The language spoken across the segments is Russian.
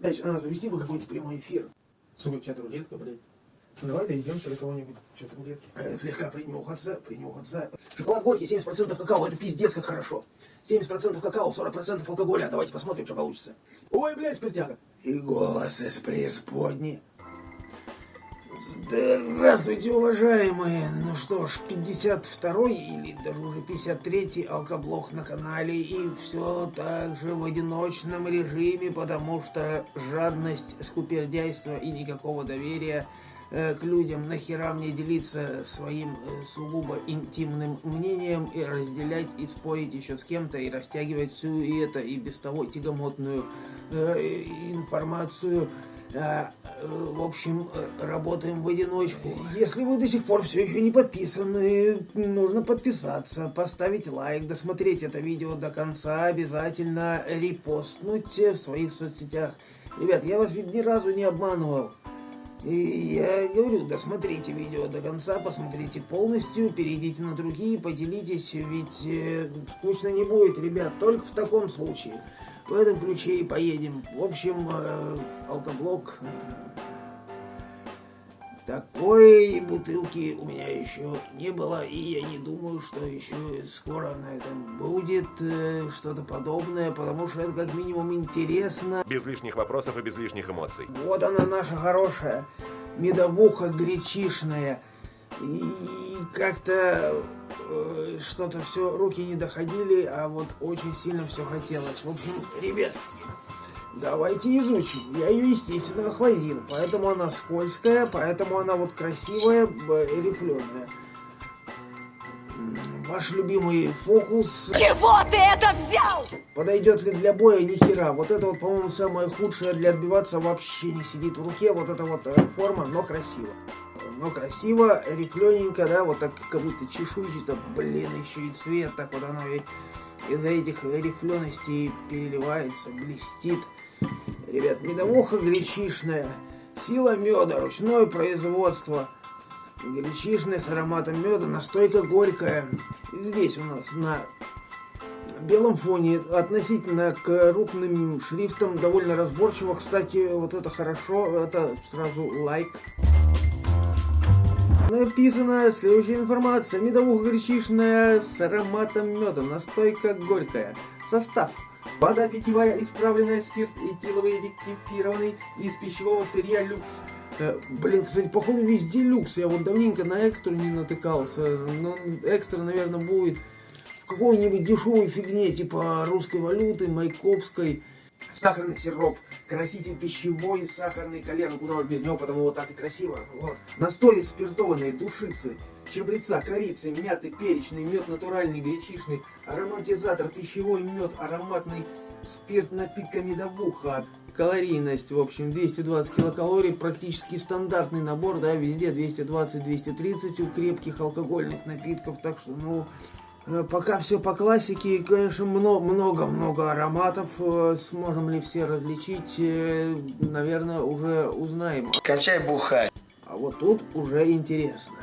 Дальше надо завести бы какой-то прямой эфир. Сука, чат рулетка, блядь. Ну, давай дойдемся до кого-нибудь, что-то рулетки. Э, слегка принюхаться, принюхаться. Шоколад горький, 70% какао, это пиздец как хорошо. 70% какао, 40% алкоголя. Давайте посмотрим, что получится. Ой, блядь, спиртяга. И голос из преисподней. Здравствуйте, уважаемые. Ну что ж, 52-й или даже уже 53-й алкоблок на канале. И все так же в одиночном режиме, потому что жадность, скупердяйство и никакого доверия э, к людям, нахера мне делиться своим э, сугубо интимным мнением и разделять и спорить еще с кем-то и растягивать всю и это и без того тягомотную э, информацию в общем, работаем в одиночку. Если вы до сих пор все еще не подписаны, нужно подписаться, поставить лайк, досмотреть это видео до конца, обязательно репостнуть в своих соцсетях. Ребят, я вас ведь ни разу не обманывал. И я говорю, досмотрите видео до конца, посмотрите полностью, перейдите на другие, поделитесь, ведь э, скучно не будет, ребят, только в таком случае. В этом ключе и поедем. В общем, э, алкоблок. Э, такой бутылки у меня еще не было, и я не думаю, что еще скоро на этом будет э, что-то подобное, потому что это как минимум интересно. Без лишних вопросов и без лишних эмоций. Вот она наша хорошая медовуха гречишная. И как-то э, что-то все, руки не доходили, а вот очень сильно все хотелось. В общем, ребят, давайте изучим. Я ее, естественно, охладил, поэтому она скользкая, поэтому она вот красивая, рифленая. Ваш любимый фокус... Чего ты это взял? Подойдет ли для боя? Ни хера. Вот это вот, по-моему, самое худшее для отбиваться вообще не сидит в руке. Вот эта вот э, форма, но красиво но красиво, рифлененько, да, вот так как будто чешуйчато, блин, еще и цвет, так вот оно из-за этих рифленостей переливается, блестит. Ребят, медовуха гречишная, сила меда, ручное производство, гречишная с ароматом меда, настойка горькая. Здесь у нас на белом фоне относительно к крупным шрифтам довольно разборчиво. Кстати, вот это хорошо, это сразу лайк. Написана следующая информация. Медовуха горчичная с ароматом меда. Настойка горькая. Состав. Вода питьевая, исправленная спирт, этиловый ректифированный из пищевого сырья люкс. Э, блин, кстати, походу везде люкс. Я вот давненько на экстру не натыкался. Но экстра, наверное, будет в какой-нибудь дешевой фигне, типа русской валюты, майкопской сахарный сироп, краситель пищевой, сахарный колер, ну куда уж без него, потому вот так и красиво. Вот. Настои спиртованные, душицы, чабреца, корицы, мяты, перечный, мед натуральный, гречишный, ароматизатор, пищевой мед, ароматный спирт, напитка медовуха. Калорийность, в общем, 220 килокалорий, практически стандартный набор, да, везде 220-230 у крепких алкогольных напитков, так что, ну, пока все по классике, конечно, много-много ароматов. Э, сможем ли все различить, э, наверное, уже узнаем. Качай бухай. А вот тут уже интересно.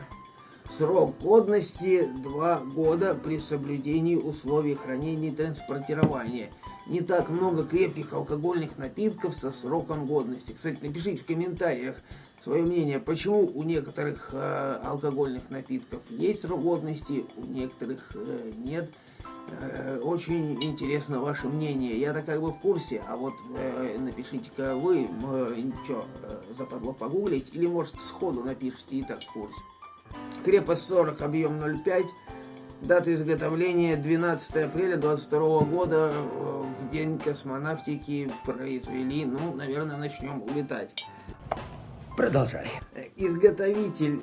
Срок годности 2 года при соблюдении условий хранения и транспортирования. Не так много крепких алкогольных напитков со сроком годности. Кстати, напишите в комментариях, свое мнение, почему у некоторых э, алкогольных напитков есть срок годности, у некоторых э, нет. Э, очень интересно ваше мнение. Я-то как бы в курсе, а вот э, напишите-ка вы, э, что, э, западло погуглить, или может сходу напишите и так в курсе. Крепость 40, объем 0,5. Дата изготовления 12 апреля 22 года. Э, в день космонавтики произвели, ну, наверное, начнем улетать. Продолжай. Изготовитель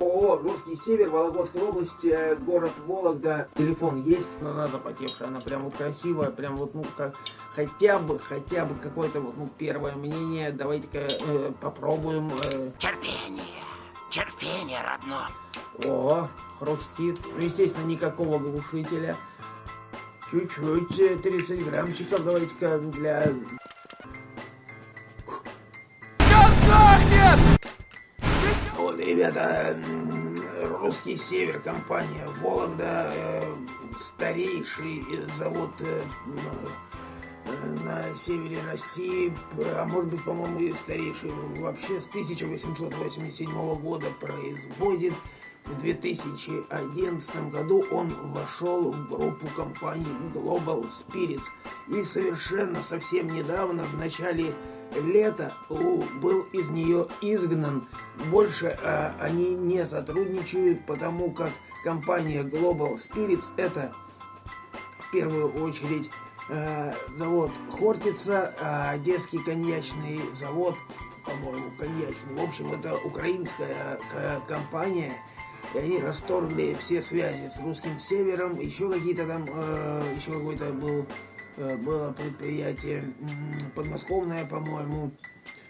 ООО «Русский север», Вологодская область, э, город Вологда. Телефон есть, но надо потевшая, она прям вот красивая, прям вот, ну, как, хотя бы, хотя бы какое-то вот, ну, первое мнение. Давайте-ка э, попробуем. Э. Терпение, терпение, родно. О, хрустит. Ну, естественно, никакого глушителя. Чуть-чуть, 30 э, граммчиков, давайте-ка для Вот, ребята, русский север, компания Вологда, э, старейший завод э, на севере России, а может быть, по-моему, и старейший, вообще с 1887 года производит. В 2011 году он вошел в группу компаний Global Spirits. И совершенно совсем недавно, в начале лета, был из нее изгнан. Больше а, они не сотрудничают, потому как компания Global Spirits это в первую очередь э, завод Хортица, э, Одесский коньячный завод, по-моему, коньячный. В общем, это украинская э, компания, и они расторгли все связи с русским севером, еще какие-то там, э, еще какой-то был, э, было предприятие подмосковное, по-моему.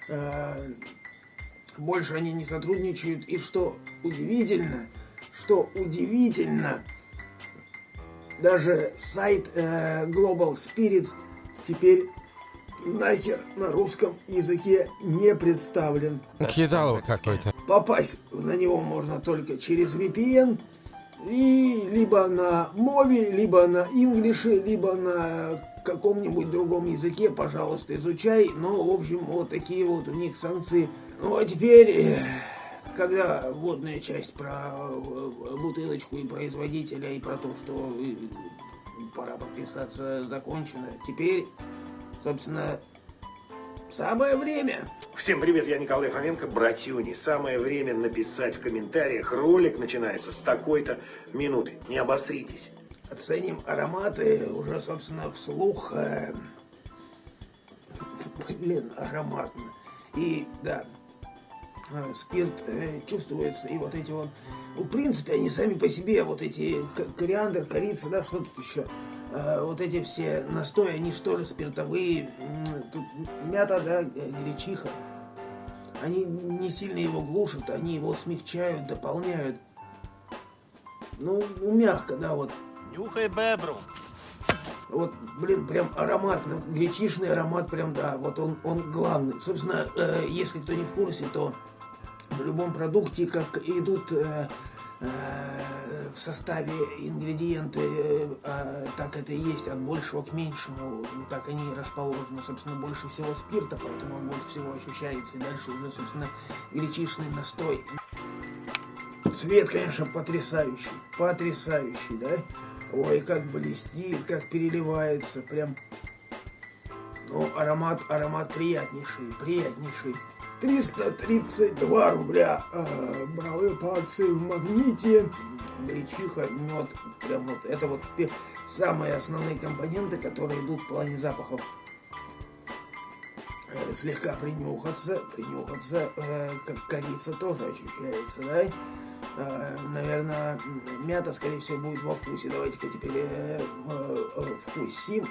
Э, больше они не сотрудничают, и что удивительно, что удивительно, даже сайт э, Global Spirits теперь нахер на русском языке не представлен. Кидалово какой-то. Попасть на него можно только через VPN, и либо на мове, либо на инглише, либо на каком-нибудь другом языке, пожалуйста, изучай. Ну, в общем, вот такие вот у них санкции. Ну, а теперь... Э, когда вводная часть про э, бутылочку и производителя, и про то, что э, пора подписаться, закончена, теперь, собственно, самое время. Всем привет, я Николай Фоменко, братюни. Самое время написать в комментариях, ролик начинается с такой-то минуты. Не обостритесь. Оценим ароматы уже, собственно, вслух. Э, блин, ароматно. И, да, Э, спирт э, чувствуется, и вот эти вот, в принципе, они сами по себе, вот эти кориандр, корица, да, что тут еще, вот эти все настои, они что же спиртовые, тут мята, да, гречиха, они не сильно его глушат, они его смягчают, дополняют, ну, ну мягко, да, вот. Нюхай бебру. Вот, блин, прям ароматно, гречишный аромат прям, да, вот он, он главный. Собственно, э, если кто не в курсе, то в любом продукте, как идут э, э, в составе ингредиенты, э, а так это и есть от большего к меньшему, так они расположены. Собственно, больше всего спирта, поэтому он больше всего ощущается. И дальше уже, собственно, гречишный настой. Цвет, конечно, потрясающий, потрясающий, да? Ой, как блестит, как переливается, прям... Ну, аромат, аромат приятнейший, приятнейший. 332 рубля э, бравые пальцы в магните, гречиха, мед, прям вот, это вот самые основные компоненты, которые идут в плане запахов. Э, слегка принюхаться, принюхаться, э, как корица тоже ощущается, да? Э, наверное, мята, скорее всего, будет во вкусе. Давайте-ка теперь э, э, вкусим.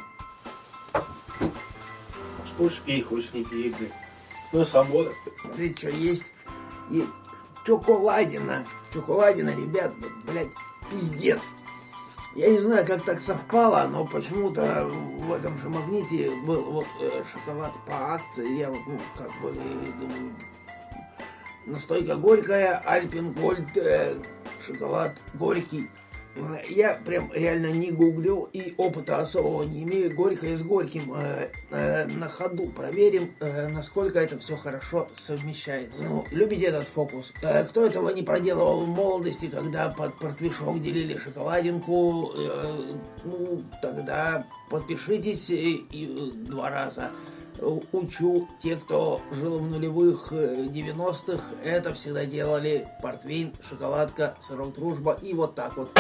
Хочешь пей, хочешь не пей, блин. Ну, свобода. Смотрите, что есть. Есть чоколадина. Чоколадина, ребят, блядь, пиздец. Я не знаю, как так совпало, но почему-то в этом же магните был вот э, шоколад по акции. Я вот, ну, как бы, думаю, настойка горькая, Альпин Гольд, э, шоколад горький. Я прям реально не гуглил и опыта особого не имею. Горькое с горьким э, э, на ходу проверим, э, насколько это все хорошо совмещается. Ну, любите этот фокус? Э, кто этого не проделывал в молодости, когда под портвишок делили шоколадинку? Э, ну, тогда подпишитесь и, и два раза учу, те, кто жил в нулевых 90-х, э, это всегда делали портвейн, шоколадка, сырок дружба и вот так вот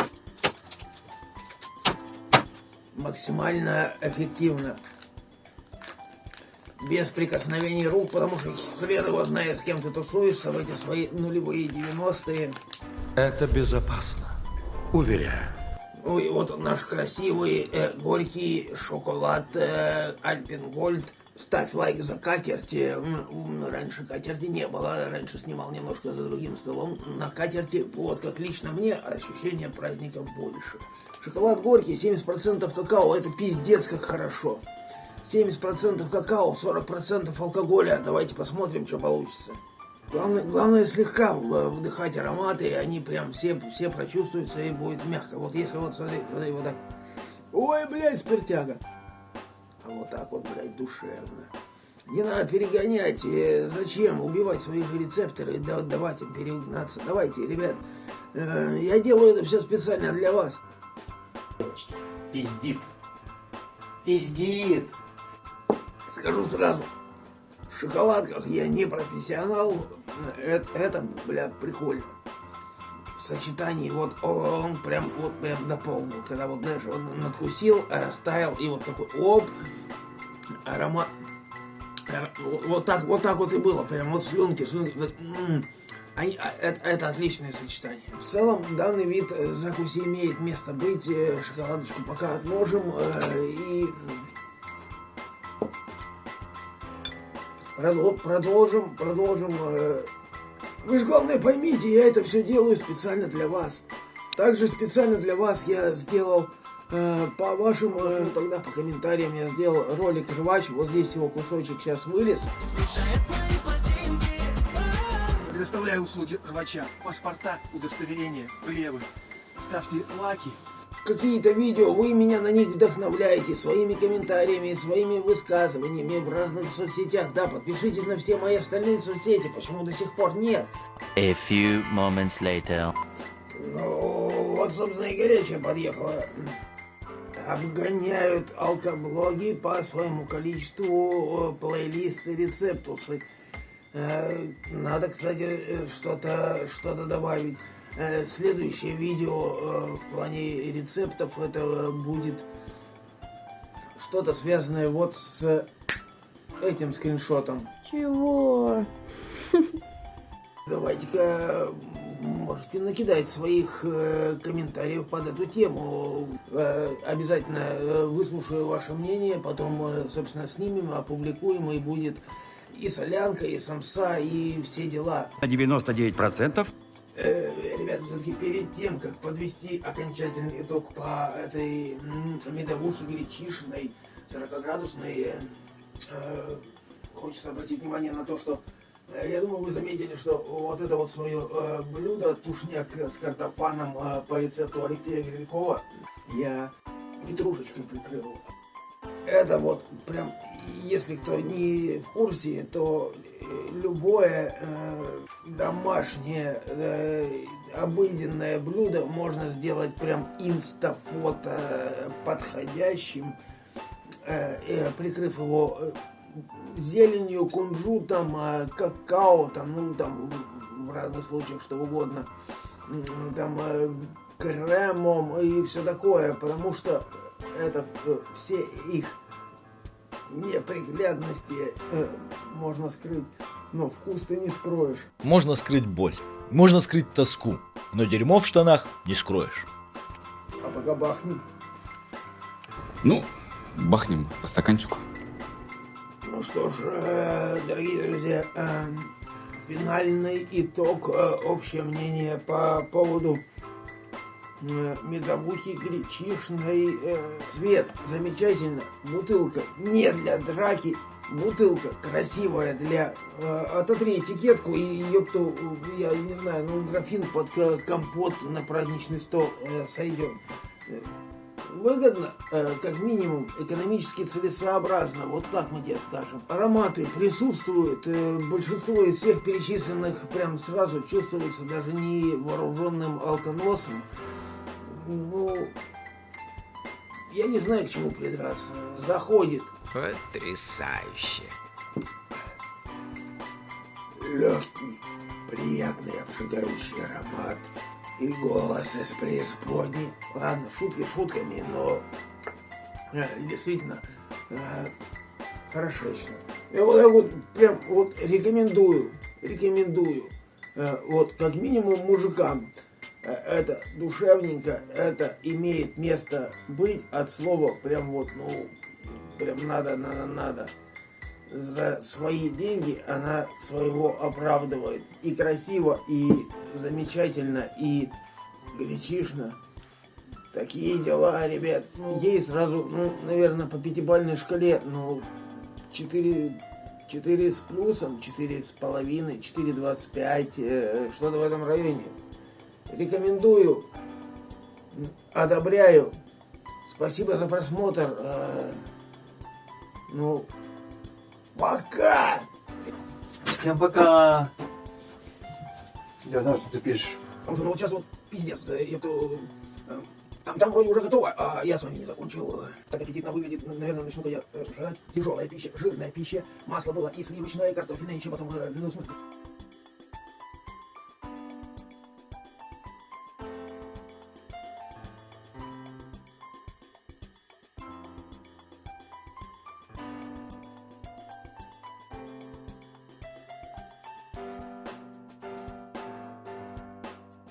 максимально эффективно. Без прикосновений рук, потому что хрен его знает, с кем ты тусуешься в эти свои нулевые 90-е. Это безопасно, уверяю. Ну и вот наш красивый э, горький шоколад э, Альпин Гольд. Ставь лайк за катерти. Раньше катерти не было. Раньше снимал немножко за другим столом. На катерти, вот как лично мне, ощущение праздника больше. Шоколад горький, 70% какао, это пиздец как хорошо. 70% какао, 40% алкоголя. Давайте посмотрим, что получится. Главное, главное слегка вдыхать ароматы, и они прям все, все прочувствуются, и будет мягко. Вот если вот, смотри, смотри, вот так. Ой, блядь, спиртяга. А вот так вот, блядь, душевно. Не надо перегонять. э, Зачем убивать своих рецепторы и да- давать им перегнаться? Давайте, ребят, э, я делаю это все специально для вас. Пиздит. Пиздит. Скажу сразу, в шоколадках я не профессионал. Это, это бля, прикольно. Сочетании вот он прям вот прям дополнил. Когда вот, знаешь, он надкусил, растаял и вот такой оп, аромат. Ар- Вот так, вот так вот и было. Прям вот слюнки, слюнки. вот, м. Они- а, это, это отличное сочетание. В целом, данный вид э, закуси имеет место быть. Э, Шоколадочку пока отложим. э, И Продо- продолжим, продолжим. Вы же главное поймите, я это все делаю специально для вас. Также специально для вас я сделал э, по вашим, э, тогда по комментариям я сделал ролик рвач. Вот здесь его кусочек сейчас вылез. Предоставляю услуги рвача. Паспорта, удостоверения, плевы. Ставьте лаки. Какие-то видео, вы меня на них вдохновляете своими комментариями, своими высказываниями в разных соцсетях. Да, подпишитесь на все мои остальные соцсети, почему до сих пор нет. A few moments later. Ну, вот, собственно, и горячая подъехала. Обгоняют алкоблоги по своему количеству э, плейлисты рецептусы. Э, Надо, кстати, э, что-то что добавить. Э, Следующее видео э, в плане рецептов это э, будет что-то связанное вот с этим скриншотом. Чего? Давайте-ка можете накидать своих э, комментариев под эту тему. Э, обязательно э, выслушаю ваше мнение, потом, э, собственно, снимем, опубликуем, и будет и солянка, и самса, и все дела. На 99% Э, ребята, все-таки перед тем, как подвести окончательный итог по этой медовухе гречишной, 40-градусной, э, хочется обратить внимание на то, что э, я думаю, вы заметили, что вот это вот свое э, блюдо, тушняк с картофаном э, по рецепту Алексея Грилькова, я петрушечкой прикрыл. Это вот прям, если кто не в курсе, то любое э, домашнее э, обыденное блюдо можно сделать прям инстафото подходящим, э, э, прикрыв его э, зеленью, кунжутом, какао, там, ну, там, в- разных случаях что угодно, там, кремом и все такое, потому что это все их неприглядности можно скрыть, но вкус ты не скроешь. Можно скрыть боль, можно скрыть тоску, но дерьмо в штанах не скроешь. А пока бахнем. Ну, бахнем по стаканчику. Ну что ж, э, дорогие друзья, э, финальный итог, э, общее мнение по поводу медовухи гречишной. цвет замечательно, бутылка не для драки, бутылка красивая для... э, ототри этикетку и епту, я не знаю, ну графин под ко- компот на праздничный стол э, сойдет. Выгодно, э, как минимум, экономически целесообразно, вот так мы тебе скажем. Ароматы присутствуют, э, большинство из всех перечисленных прям сразу чувствуется даже не вооруженным алконосом. Ну, я не знаю, к чему придраться. Заходит. Потрясающе. Легкий, приятный, обжигающий аромат. И голос из преисподней. Ладно, шутки шутками, но э, действительно э, хорошечно. Я вот так вот прям вот рекомендую, рекомендую. Э, вот как минимум мужикам. Это душевненько, это имеет место быть от слова прям вот, ну, прям надо, надо, надо за свои деньги она своего оправдывает. И красиво, и замечательно, и гречишно. Такие дела, ребят. Ну, ей сразу, ну, наверное, по пятибалльной шкале, ну, 4, 4 с плюсом, 4 с половиной, 4,25, э, что-то в этом районе. Рекомендую, одобряю. Спасибо за просмотр. э, Ну, пока! Всем пока. Я знаю, что ты пишешь. Потому что ну, вот сейчас вот пиздец, э, это... э, Там, там вроде уже готово, а я с вами не закончил. Так аппетитно выглядит, наверное, начну-ка я жрать. Тяжелая пища, жирная пища, масло было и сливочное, и картофельное, еще потом, э, ну, в смысле,